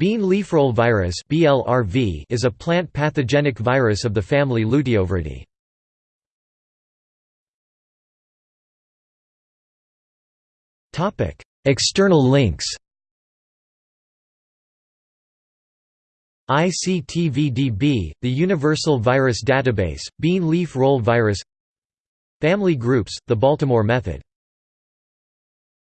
Bean leafroll virus (BLRV) is a plant pathogenic virus of the family Luteoviridae. Topic: External links. ICTVDB, the Universal Virus Database, Bean leaf roll virus. Family groups, the Baltimore method.